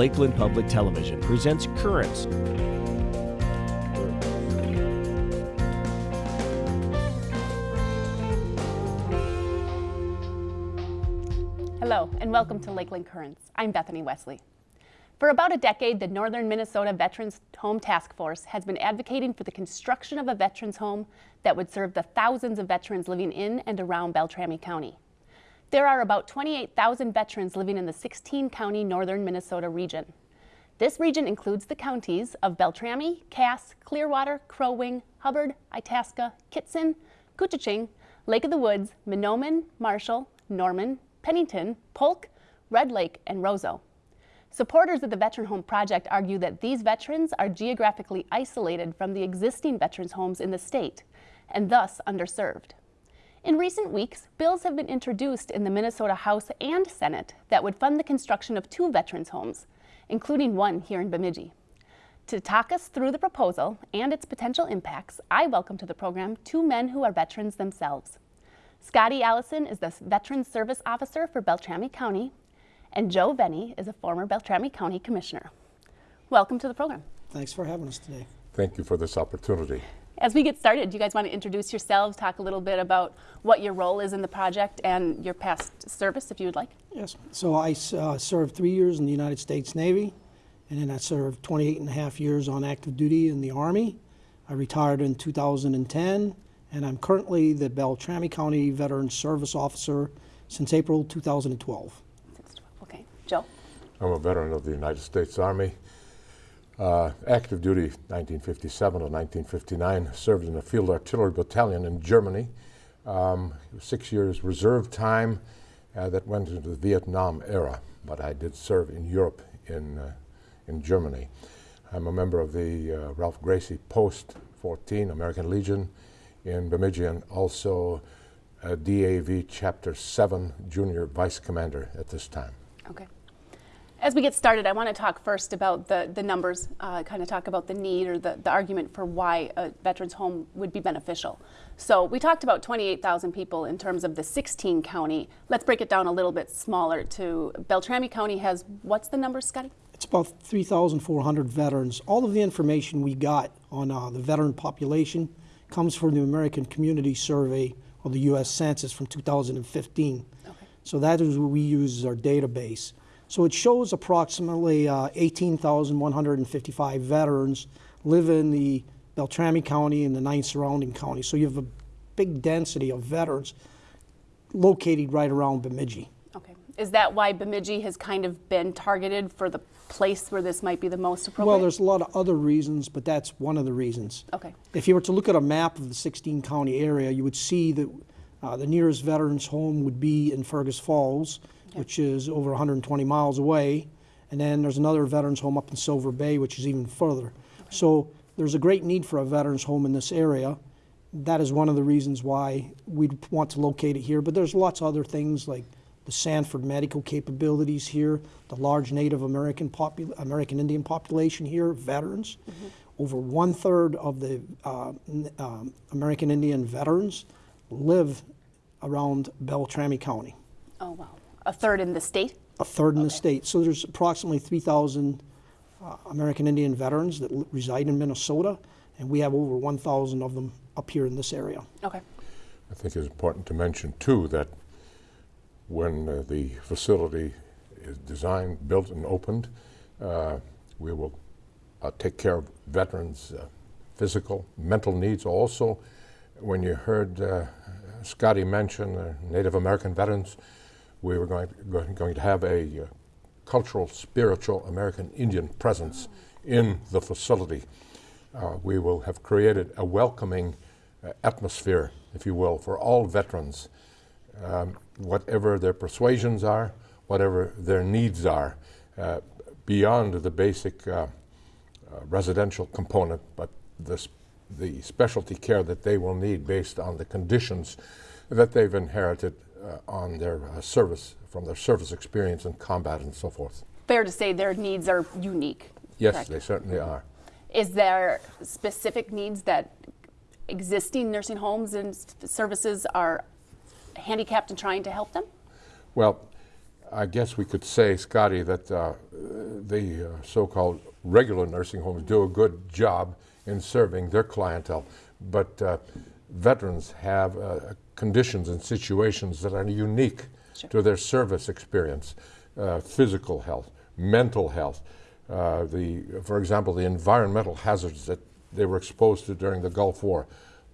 Lakeland Public Television presents Currents. Hello, and welcome to Lakeland Currents. I'm Bethany Wesley. For about a decade, the Northern Minnesota Veterans Home Task Force has been advocating for the construction of a veterans home that would serve the thousands of veterans living in and around Beltrami County. There are about 28,000 veterans living in the 16-county northern Minnesota region. This region includes the counties of Beltrami, Cass, Clearwater, Crow Wing, Hubbard, Itasca, Kittson, Koochiching, Lake of the Woods, Mahnomen, Marshall, Norman, Pennington, Polk, Red Lake, and Roseau. Supporters of the Veteran Home Project argue that these veterans are geographically isolated from the existing veterans homes in the state and thus underserved. In recent weeks, bills have been introduced in the Minnesota House and Senate that would fund the construction of two veterans homes, including one here in Bemidji. To talk us through the proposal and its potential impacts, I welcome to the program two men who are veterans themselves. Scotty Allison is the Veterans Service Officer for Beltrami County and Joe Vene is a former Beltrami County Commissioner. Welcome to the program. Thanks for having us today. Thank you for this opportunity. As we get started, do you guys want to introduce yourselves, talk a little bit about what your role is in the project and your past service, if you would like? Yes. So I uh, served three years in the United States Navy, and then I served 28 and a half years on active duty in the Army. I retired in 2010, and I'm currently the Beltrami County Veterans Service Officer since April 2012. Okay. Joe? I'm a veteran of the United States Army. Uh, active duty 1957 to 1959, served in the Field Artillery Battalion in Germany. Um, six years reserve time uh, that went into the Vietnam era, but I did serve in Europe in, uh, in Germany. I'm a member of the uh, Ralph Gracie Post 14 American Legion in Bemidji and also DAV Chapter 7 Junior Vice Commander at this time. Okay. As we get started, I want to talk first about the, the numbers, uh, kind of talk about the need or the, the argument for why a veterans home would be beneficial. So we talked about 28,000 people in terms of the 16 county. Let's break it down a little bit smaller to Beltrami County has, what's the number, Scotty? It's about 3,400 veterans. All of the information we got on uh, the veteran population comes from the American Community Survey or the U.S. Census from 2015. Okay. So that is what we use as our database. So it shows approximately uh, 18,155 veterans live in the Beltrami County and the nine surrounding counties. So you have a big density of veterans located right around Bemidji. Okay. Is that why Bemidji has kind of been targeted for the place where this might be the most appropriate? Well, there's a lot of other reasons, but that's one of the reasons. Okay. If you were to look at a map of the 16 county area, you would see that uh, the nearest veterans home would be in Fergus Falls which is over 120 miles away. And then there's another veterans home up in Silver Bay, which is even further. Okay. So there's a great need for a veterans home in this area. That is one of the reasons why we'd want to locate it here. But there's lots of other things like the Sanford medical capabilities here, the large Native American American Indian population here, veterans. Mm -hmm. Over one third of the uh, um, American Indian veterans live around Beltrami County. Oh wow! A third in the state? A third in okay. the state. So there's approximately 3,000 uh, American Indian veterans that reside in Minnesota, and we have over 1,000 of them up here in this area. Okay. I think it's important to mention, too, that when uh, the facility is designed, built, and opened, uh, we will uh, take care of veterans' uh, physical, mental needs also. When you heard uh, Scotty mention Native American veterans, we were going to, going to have a uh, cultural, spiritual American Indian presence in the facility. Uh, we will have created a welcoming uh, atmosphere, if you will, for all veterans, um, whatever their persuasions are, whatever their needs are, uh, beyond the basic uh, uh, residential component, but the, the specialty care that they will need based on the conditions that they've inherited on their uh, service, from their service experience in combat and so forth. Fair to say their needs are unique. Yes, correct? they certainly are. Is there specific needs that existing nursing homes and services are handicapped in trying to help them? Well, I guess we could say, Scotty, that uh, the uh, so-called regular nursing homes do a good job in serving their clientele, but uh, veterans have uh, conditions and situations that are unique Sure. to their service experience, uh, physical health, mental health, uh, the, for example, the environmental hazards that they were exposed to during the Gulf War,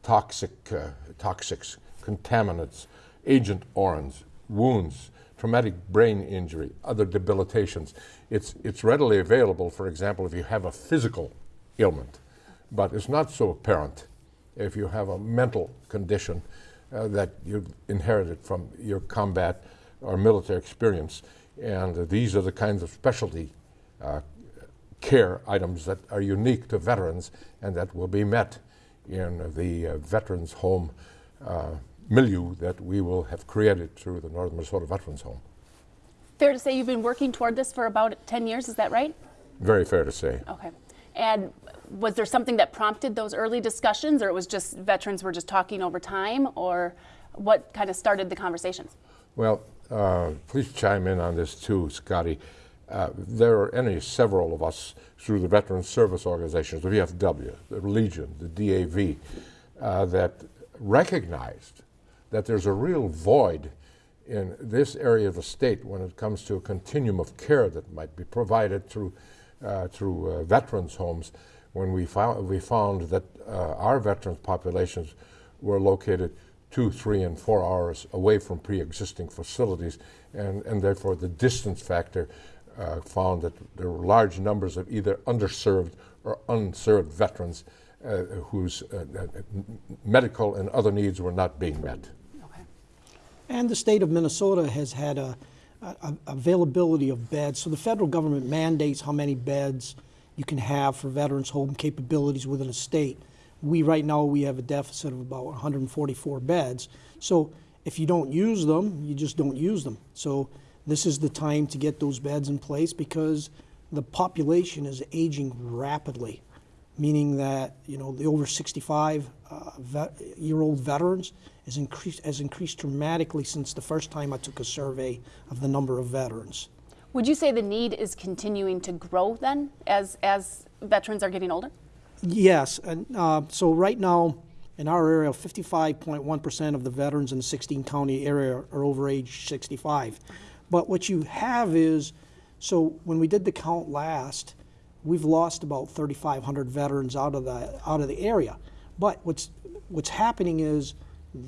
toxic, uh, toxics, contaminants, Agent Orange, wounds, traumatic brain injury, other debilitations. It's, it's readily available, for example, if you have a physical ailment, but it's not so apparent if you have a mental condition uh, that you inherited from your combat or military experience. And these are the kinds of specialty uh, care items that are unique to veterans and that will be met in the uh, Veterans Home uh, milieu that we will have created through the Northern Minnesota Veterans Home. Fair to say you've been working toward this for about 10 years, is that right? Very fair to say. Okay. And was there something that prompted those early discussions, or it was just veterans were just talking over time, or what kind of started the conversations? Well, uh, please chime in on this too, Scotty. Uh, there are any several of us through the Veteran Service Organizations, the VFW, the Legion, the DAV, uh, that recognized that there's a real void in this area of the state when it comes to a continuum of care that might be provided through, through uh, veterans' homes. When we found, we found that uh, our veterans populations were located two, three, and four hours away from pre-existing facilities, and, and therefore the distance factor uh, found that there were large numbers of either underserved or unserved veterans uh, whose uh, uh, medical and other needs were not being met. Okay. And the state of Minnesota has had a, a availability of beds. So the federal government mandates how many beds you can have for veterans' home capabilities within a state. We, right now, we have a deficit of about 144 beds. So if you don't use them, you just don't use them. So this is the time to get those beds in place because the population is aging rapidly meaning that you know the over 65 uh, year old veterans has increased has increased dramatically since the first time I took a survey of the number of veterans. Would you say the need is continuing to grow then as, as veterans are getting older? Yes, and uh, so right now in our area, 55.1% of the veterans in the 16 county area are over age 65. But what you have is, so when we did the count last, we've lost about 3,500 veterans out of the out of the area. But what's what's happening is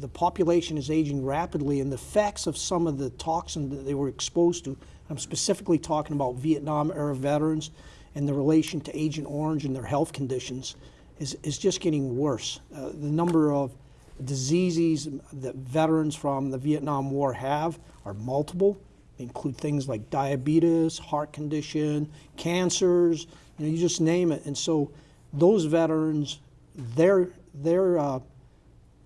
the population is aging rapidly, and the effects of some of the toxin that they were exposed to. I'm specifically talking about Vietnam era veterans and the relation to Agent Orange and their health conditions is, is just getting worse. Uh, the number of diseases that veterans from the Vietnam War have are multiple. They include things like diabetes, heart condition, cancers, you know, you just name it. And so those veterans, their, their, uh,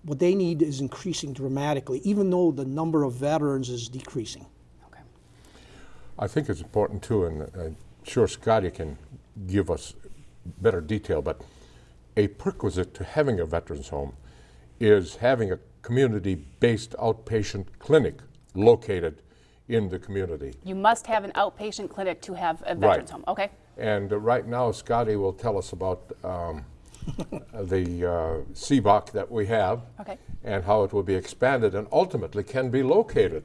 what they need is increasing dramatically, even though the number of veterans is decreasing. Okay. I think it's important too, and I'm sure Scotty can give us better detail, but a prerequisite to having a veterans home is having a community-based outpatient clinic located in the community. You must have an outpatient clinic to have a veterans home. Okay. And uh, right now, Scotty will tell us about um, the uh, CBOC that we have Okay. and how it will be expanded and ultimately can be located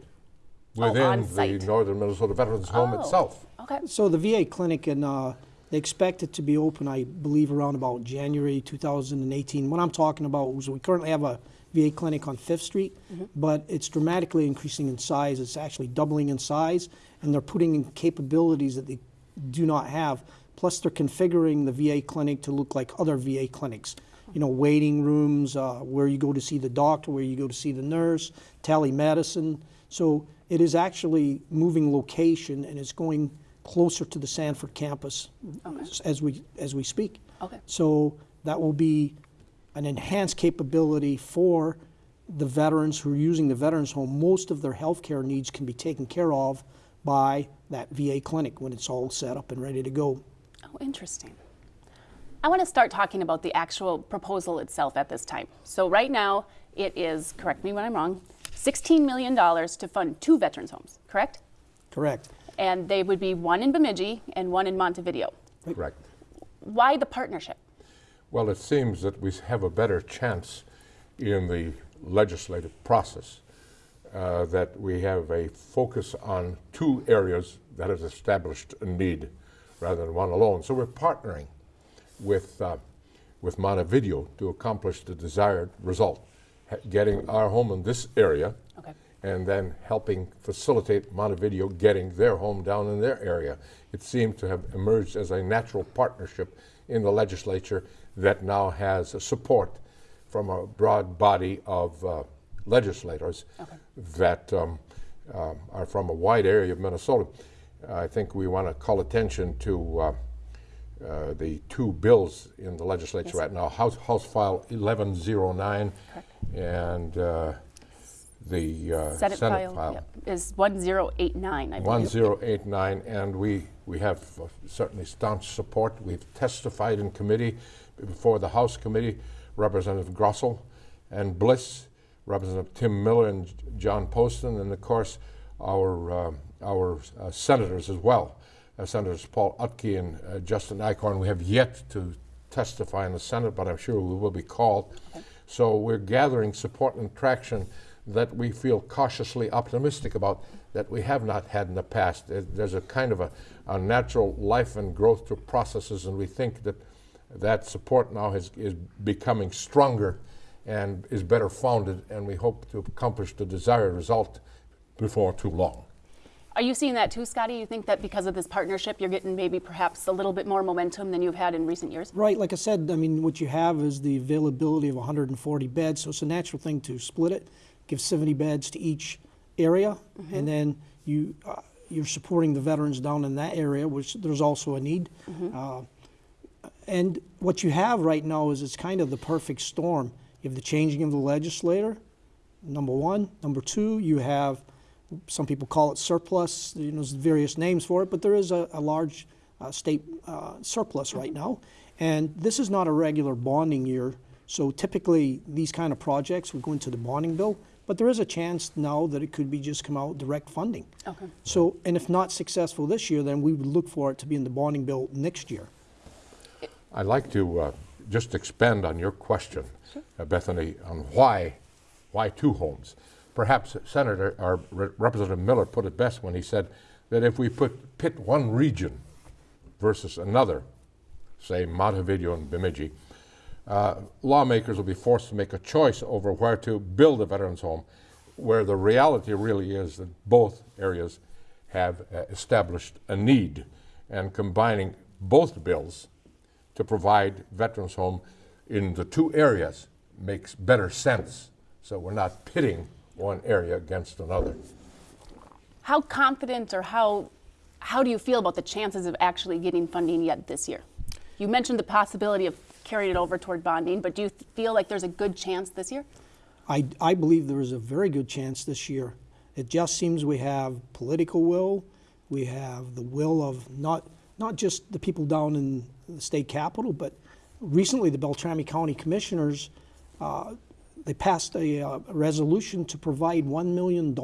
Oh, within on the. Northern Minnesota Veterans Home Oh, itself. Okay. So the VA clinic, and uh, they expect it to be open, I believe, around about January 2018. What I'm talking about is we currently have a VA clinic on Fifth Street, but it's dramatically increasing in size. It's actually doubling in size, and they're putting in capabilities that they do not have. Plus, they're configuring the VA clinic to look like other VA clinics. You know, waiting rooms, uh, where you go to see the doctor, where you go to see the nurse, telemedicine. So it is actually moving location, and it's going closer to the Sanford campus as we as we speak. Okay. So that will be an enhanced capability for the veterans who are using the veterans home. Most of their health care needs can be taken care of by that VA clinic when it's all set up and ready to go. Oh, interesting. I want to start talking about the actual proposal itself at this time. So right now, it is, correct me when I'm wrong, $16 million to fund two veterans homes, correct? Correct. and they would be one in Bemidji and one in Montevideo. Correct. Why the partnership? Well, it seems that we have a better chance in the legislative process, uh, that we have a focus on two areas that has established a need rather than one alone. So we're partnering with, uh, with Montevideo to accomplish the desired result, ha- getting our home in this area Okay. and then helping facilitate Montevideo getting their home down in their area. It seemed to have emerged as a natural partnership in the legislature that now has a support from a broad body of uh, legislators that um, um, are from a wide area of Minnesota. I think we want to call attention to uh, uh, the two bills in the legislature right now, House, House File 1109 and uh, the uh, Senate, file, yep, is 1089, I believe. 1089, and we, we have uh, certainly staunch support. We've testified in committee before the House Committee, Representative Grossell and Bliss, Representative Tim Miller and John Poston, and of course our, um, our uh, senators as well, uh, Senators Paul Utke and uh, Justin Eichhorn. We have yet to testify in the Senate, but I'm sure we will be called. So we're gathering support and traction that we feel cautiously optimistic about that we have not had in the past. There's a kind of a, a natural life and growth to processes, and we think that that support now is, is becoming stronger and is better founded, and we hope to accomplish the desired result before too long. Are you seeing that too, Scotty? You think that because of this partnership, you're getting maybe perhaps a little bit more momentum than you've had in recent years? Right, like I said, I mean, what you have is the availability of 140 beds, so it's a natural thing to split it, give 70 beds to each area, and then you, uh, you're supporting the veterans down in that area, which there's also a need. Uh, And what you have right now is it's kind of the perfect storm. You have the changing of the legislator, number one. Number two, you have, some people call it surplus, you know, there's various names for it, but there is a, a large uh, state uh, surplus right now. And this is not a regular bonding year, so typically these kind of projects would go into the bonding bill, but there is a chance now that it could be just come out direct funding. Okay. So, and if not successful this year, then we would look for it to be in the bonding bill next year. I'd like to uh, just expand on your question, uh, Bethany, on why, why two homes. Perhaps Senator or Re- Representative Miller put it best when he said that if we put pit one region versus another, say Montevideo and Bemidji, uh, lawmakers will be forced to make a choice over where to build a veterans home, where the reality really is that both areas have uh, established a need, and combining both bills to provide veterans home in the two areas makes better sense. So we're not pitting one area against another. How confident or how, how do you feel about the chances of actually getting funding yet this year? You mentioned the possibility of carrying it over toward bonding, but do you feel like there's a good chance this year? I, I believe there is a very good chance this year. It just seems we have political will, we have the will of not, not just the people down in the state capital, but recently the Beltrami County Commissioners, uh, they passed a, uh, resolution to provide $1 million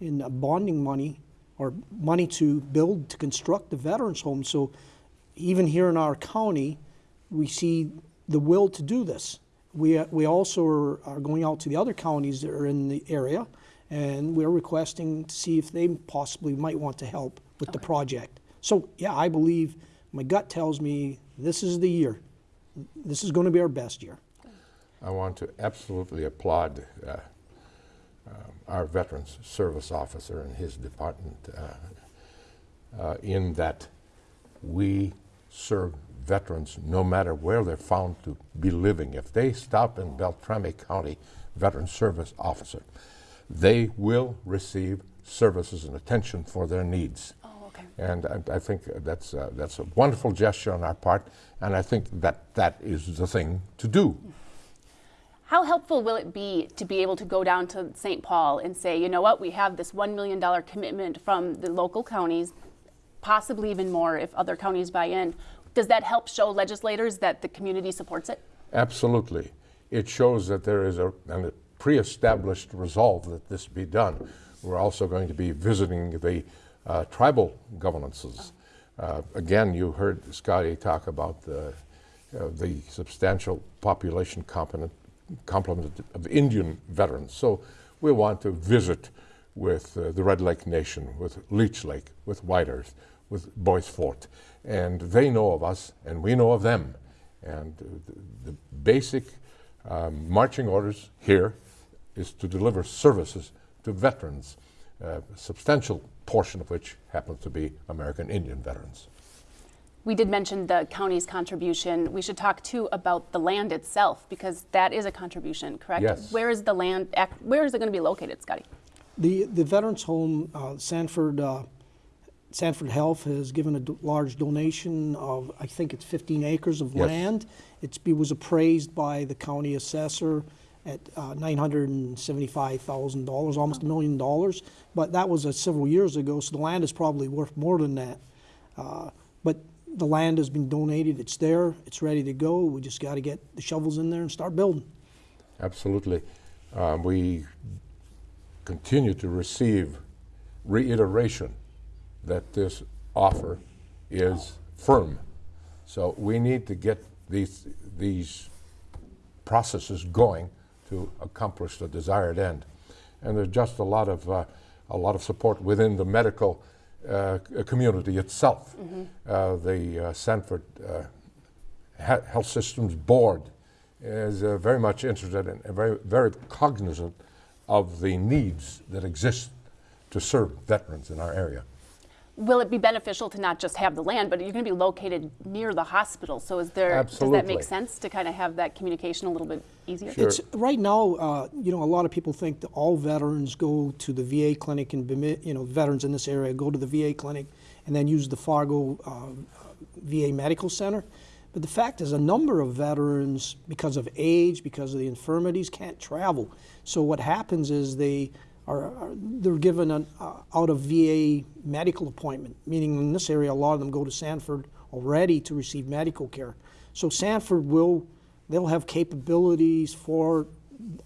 in uh, bonding money or money to build, to construct the veterans home. So even here in our county, we see the will to do this. We, uh, we also are, are going out to the other counties that are in the area, and we're requesting to see if they possibly might want to help with the project. So, yeah, I believe, my gut tells me this is the year. This is going to be our best year. I want to absolutely applaud uh, um, our Veterans Service Officer and his department uh, uh, in that we serve veterans no matter where they're found to be living. If they stop in Beltrami County Veteran Service Officer, they will receive services and attention for their needs. Oh, okay. And I, I think that's, uh, that's a wonderful gesture on our part, and I think that that is the thing to do. How helpful will it be to be able to go down to St. Paul and say, you know what, we have this $1 million commitment from the local counties, possibly even more if other counties buy in? Does that help show legislators that the community supports it? Absolutely. It shows that there is a, a pre-established resolve that this be done. We're also going to be visiting the uh, tribal governances. Uh, again, you heard Scotty talk about the, uh, the substantial population component, complement of Indian veterans. So we want to visit with uh, the Red Lake Nation, with Leech Lake, with White Earth, with Bois Forte. And they know of us, and we know of them. And uh, the, the basic um, marching orders here is to deliver services to veterans, uh, a substantial portion of which happens to be American Indian veterans. We did mention the county's contribution. We should talk too about the land itself because that is a contribution, correct? Yes. Where is the land, where is it going to be located, Scotty? The, the Veterans Home, uh, Sanford, uh, Sanford Health has given a do- large donation of, I think it's 15 acres of Yes. land. It's, it was appraised by the county assessor at uh, $975,000, almost a million dollars. But that was uh, several years ago, so the land is probably worth more than that. Uh, But the land has been donated, it's there, it's ready to go. We just got to get the shovels in there and start building. Absolutely. Um, we continue to receive reiteration that this offer is firm. So we need to get these, these processes going to accomplish the desired end. And there's just a lot of, uh, a lot of support within the medical uh, community itself. Uh, the uh, Sanford uh, Health Systems Board is uh, very much interested and very, very cognizant of the needs that exist to serve veterans in our area. Will it be beneficial to not just have the land, but you're going to be located near the hospital? So is there, does that make sense to kind of have that communication a little bit easier? Sure. It's, right now, uh, you know, a lot of people think that all veterans go to the VA clinic and, you know, veterans in this area go to the VA clinic and then use the Fargo uh, VA Medical Center. But the fact is, a number of veterans, because of age, because of the infirmities, can't travel. So what happens is they are, are they're given an uh, out of VA medical appointment. Meaning, in this area, a lot of them go to Sanford already to receive medical care. So Sanford will they'll have capabilities for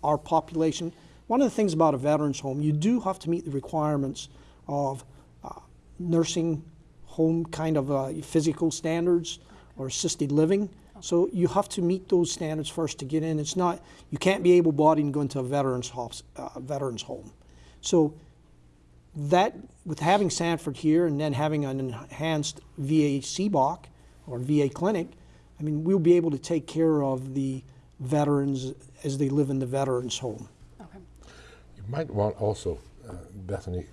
our population. One of the things about a veterans home, you do have to meet the requirements of uh, nursing home kind of uh, physical standards or assisted living. So you have to meet those standards first to get in. It's not you can't be able-bodied and go into a veterans uh, veterans home. So that with having Sanford here and then having an enhanced VA CBOC or VA clinic, I mean, we'll be able to take care of the veterans as they live in the veterans home. Okay. You might want also, uh, Bethany,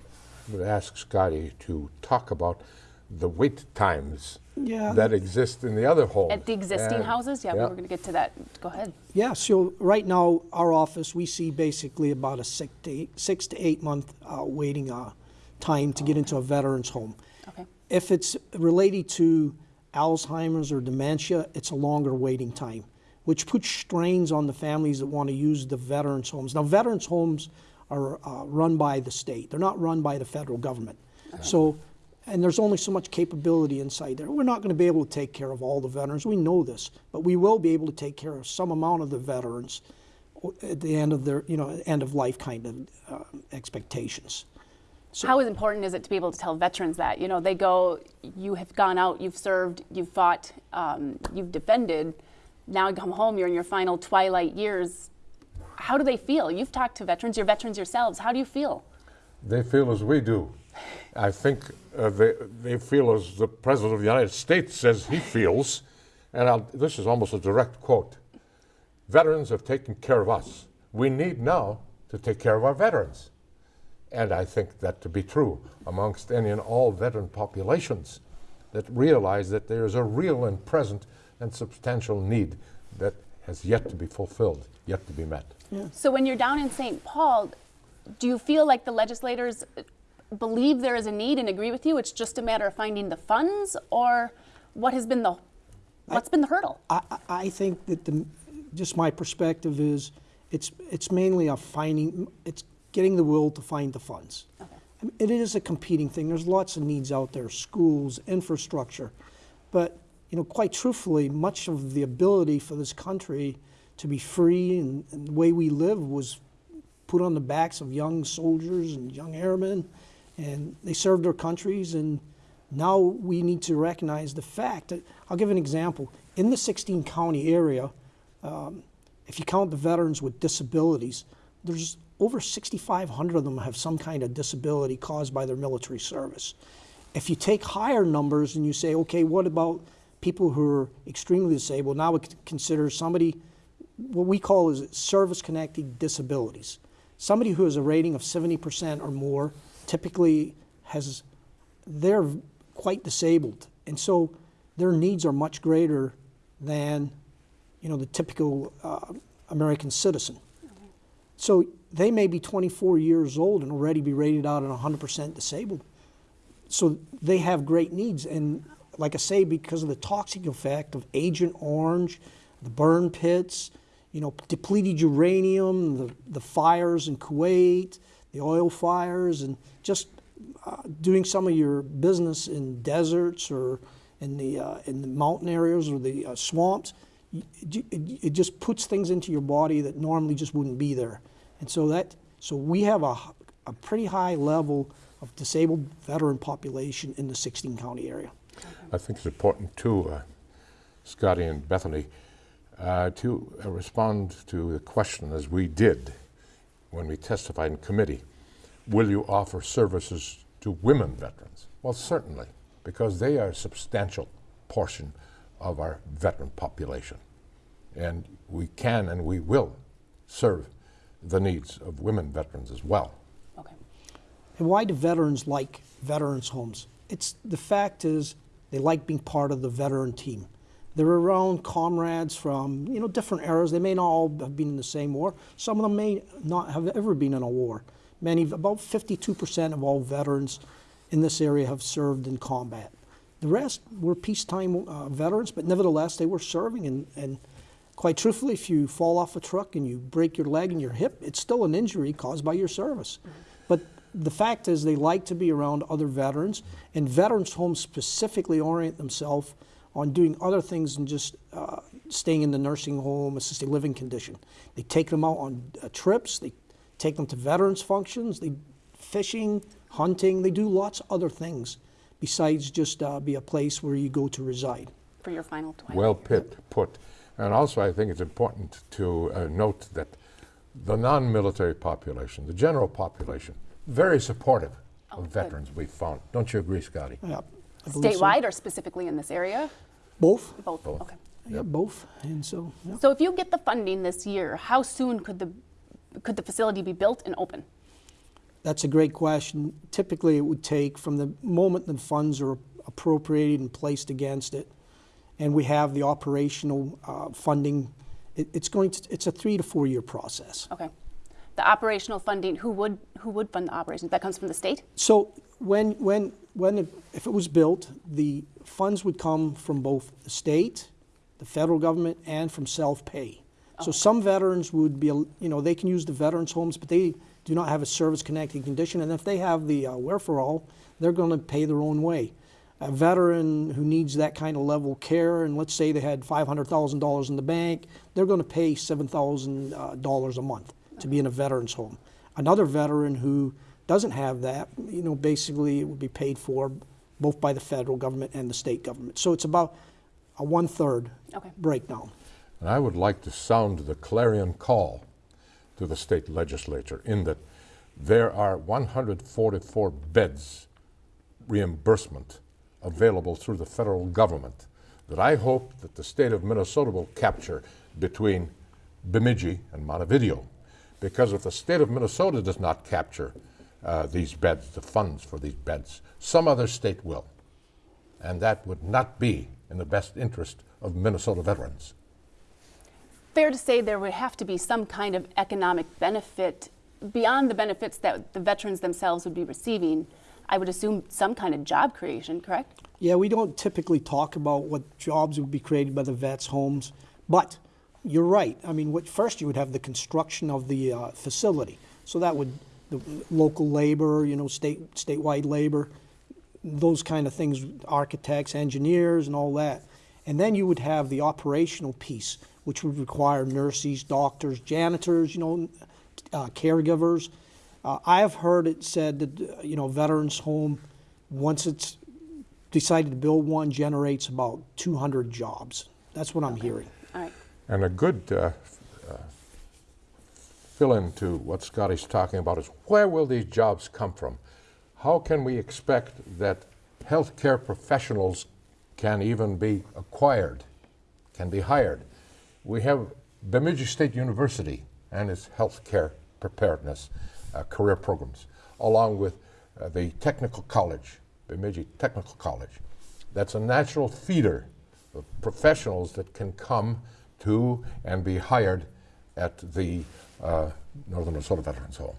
would ask Scotty to talk about the wait times Yeah. that exist in the other homes. At the existing And- houses? Yeah, we we're going to get to that. Go ahead. Yeah, so right now, our office, we see basically about a six to eight, six to eight month uh, waiting uh, time to get into a veterans home. Okay. If it's related to Alzheimer's or dementia, it's a longer waiting time, which puts strains on the families that want to use the veterans homes. Now, veterans homes are uh, run by the state; they're not run by the federal government. So, and there's only so much capability inside there. We're not going to be able to take care of all the veterans. We know this, but we will be able to take care of some amount of the veterans at the end of their, you know, end of life kind of uh, expectations. How important is it to be able to tell veterans that? You know, they go, you have gone out, you've served, you've fought, um, you've defended. Now you come home, you're in your final twilight years. How do they feel? You've talked to veterans, you're veterans yourselves. How do you feel? They feel as we do. I think uh, they, they feel as the President of the United States says he feels. And I'll, this is almost a direct quote Veterans have taken care of us. We need now to take care of our veterans. And I think that to be true amongst any and all veteran populations that realize that there is a real and present and substantial need that has yet to be fulfilled, yet to be met. So when you're down in St. Paul, do you feel like the legislators believe there is a need and agree with you? It's just a matter of finding the funds, or what has been the what's been the hurdle? I, I- I think that the, just my perspective is, it's, it's mainly a finding, it's getting the will to find the funds. I mean, It is a competing thing. There's lots of needs out there, schools, infrastructure. But, you know, quite truthfully, much of the ability for this country to be free and, and the way we live was put on the backs of young soldiers and young airmen. And they served their countries, and now we need to recognize the fact that, I'll give an example. In the 16 county area, um, if you count the veterans with disabilities, there's over 6,500 of them have some kind of disability caused by their military service. If you take higher numbers and you say, okay, what about people who are extremely disabled? Now we consider somebody, what we call is service-connected disabilities. Somebody who has a rating of 70% or more typically has, they're quite disabled. And so their needs are much greater than, you know, the typical uh, American citizen. So they may be 24 years old and already be rated out and 100% disabled. So they have great needs. And like I say, because of the toxic effect of Agent Orange, the burn pits, you know, depleted uranium, the, the fires in Kuwait, the oil fires, and just uh, doing some of your business in deserts or in the, uh, in the mountain areas or the uh, swamps, it, it just puts things into your body that normally just wouldn't be there. And so that, so we have a, a pretty high level of disabled veteran population in the 16 county area. I think it's important too, uh, Scotty and Bethany, uh, to uh, respond to the question as we did when we testified in committee. Will you offer services to women veterans? Well, certainly, because they are a substantial portion of our veteran population. And we can and we will serve the needs of women veterans as well. Okay. And why do veterans like veterans homes? It's the fact is they like being part of the veteran team. They're around comrades from you know different eras. They may not all have been in the same war. Some of them may not have ever been in a war. Many, about 52% of all veterans in this area have served in combat. The rest were peacetime uh, veterans, but nevertheless they were serving. And, and quite truthfully, if you fall off a truck and you break your leg and your hip, it's still an injury caused by your service. But the fact is, they like to be around other veterans, and veterans' homes specifically orient themselves on doing other things than just uh, staying in the nursing home, assisted living condition. They take them out on uh, trips, they take them to veterans' functions, they fishing, hunting, they do lots of other things besides just uh, be a place where you go to reside. For your final twilight. Well put, put. And also, I think it's important to uh, note that the non-military population, the general population, very supportive Oh, of good. veterans we've found. Don't you agree, Scotty? Yeah, I believe so. Statewide or specifically in this area? Both. Both. Both. Okay. Yeah, both. And so, yeah. So if you get the funding this year, how soon could the could the facility be built and open? That's a great question. Typically, it would take from the moment the funds are appropriated and placed against it, and we have the operational uh, funding. It, it's going to. It's a three to four year process. Okay. The operational funding, who would who would fund the operations? That comes from the state? So when when when it, if it was built, the funds would come from both the state, the federal government, and from self pay. So some veterans would be, you know, they can use the veterans homes, but they do not have a service connected condition, and if they have the uh, wherewithal, they're going to pay their own way. A veteran who needs that kind of level of care, and let's say they had $500,000 in the bank, they're going to pay $7,000 a month to be in a veterans home. Another veteran who doesn't have that, you know, basically it would be paid for both by the federal government and the state government. So it's about a one third Okay. breakdown. And I would like to sound the clarion call to the state legislature in that there are 144 beds reimbursement available through the federal government that I hope that the state of Minnesota will capture between Bemidji and Montevideo. Because if the state of Minnesota does not capture uh, these beds, the funds for these beds, some other state will. And that would not be in the best interest of Minnesota veterans. Fair to say there would have to be some kind of economic benefit beyond the benefits that the veterans themselves would be receiving. I would assume some kind of job creation, correct? Yeah, we don't typically talk about what jobs would be created by the vets' homes, but you're right. I mean, what, first you would have the construction of the uh, facility, so that would the local labor, you know, state statewide labor, those kind of things, architects, engineers, and all that, and then you would have the operational piece, which would require nurses, doctors, janitors, you know, uh, caregivers. Uh, I have heard it said that, uh, you know, veterans home, once it's decided to build one, generates about 200 jobs. That's what I'm hearing. All right. And a good uh, fill in to what Scotty's talking about is where will these jobs come from? How can we expect that healthcare professionals can even be acquired, can be hired? We have Bemidji State University and its healthcare preparedness uh, career programs, along with uh, the Technical College, Bemidji Technical College. That's a natural feeder of professionals that can come to and be hired at the uh, Northern Minnesota Veterans Home.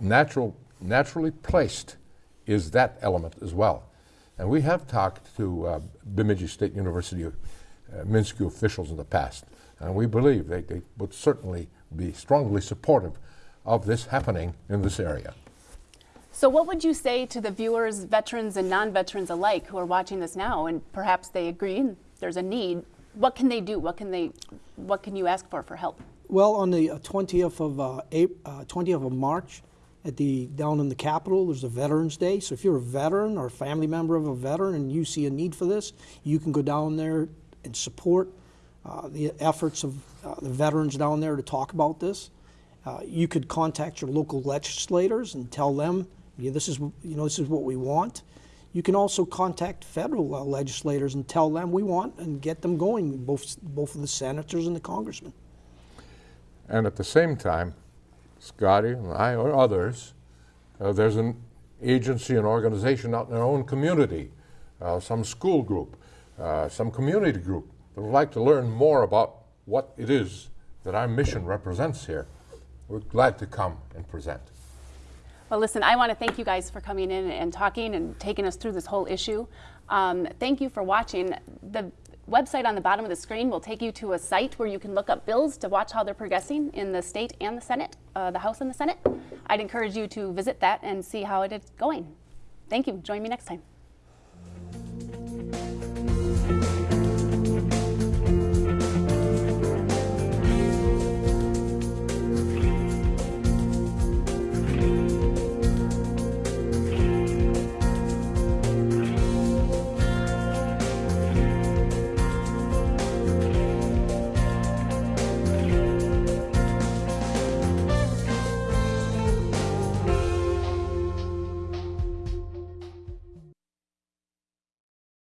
Natural, naturally placed is that element as well. And we have talked to uh, Bemidji State University uh, MnSCU officials in the past, and we believe they, they would certainly be strongly supportive of this happening in this area. So, what would you say to the viewers, veterans and non veterans alike, who are watching this now and perhaps they agree there's a need? What can they do? What can, they, what can you ask for for help? Well, on the uh, 20th of uh, April, uh, 20th of March, at the down in the Capitol, there's a Veterans Day. So if you're a veteran or a family member of a veteran and you see a need for this, you can go down there and support uh, the efforts of uh, the veterans down there to talk about this. Uh, you could contact your local legislators and tell them, yeah, this is you know this is what we want. You can also contact federal uh, legislators and tell them we want and get them going. Both both of the senators and the congressmen. And at the same time, Scotty and I or others, uh, there's an agency, an organization out in our own community, uh, some school group, uh, some community group that would like to learn more about what it is that our mission represents here. We're glad to come and present. Well, listen, I want to thank you guys for coming in and talking and taking us through this whole issue. Um, thank you for watching. The website on the bottom of the screen will take you to a site where you can look up bills to watch how they're progressing in the state and the Senate, uh, the House and the Senate. I'd encourage you to visit that and see how it is going. Thank you. Join me next time.